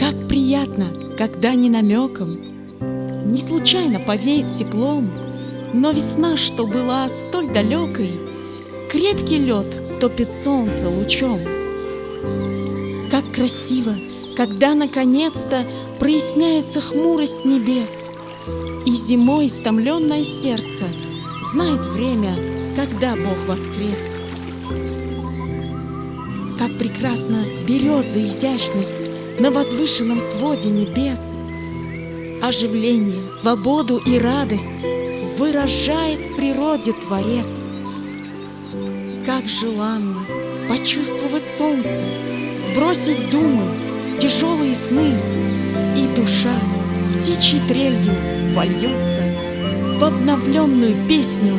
Как приятно, когда не намеком, Не случайно повеет теплом, Но весна, что была столь далекой, Крепкий лед топит солнце лучом. Как красиво, когда наконец-то Проясняется хмурость небес, И зимой истомленное сердце Знает время, когда Бог воскрес. Как прекрасна береза изящность На возвышенном своде небес. Оживление, свободу и радость Выражает в природе Творец. Как желанно почувствовать солнце, Сбросить думы, тяжелые сны, И душа птичьей трелью вольется В обновленную песню.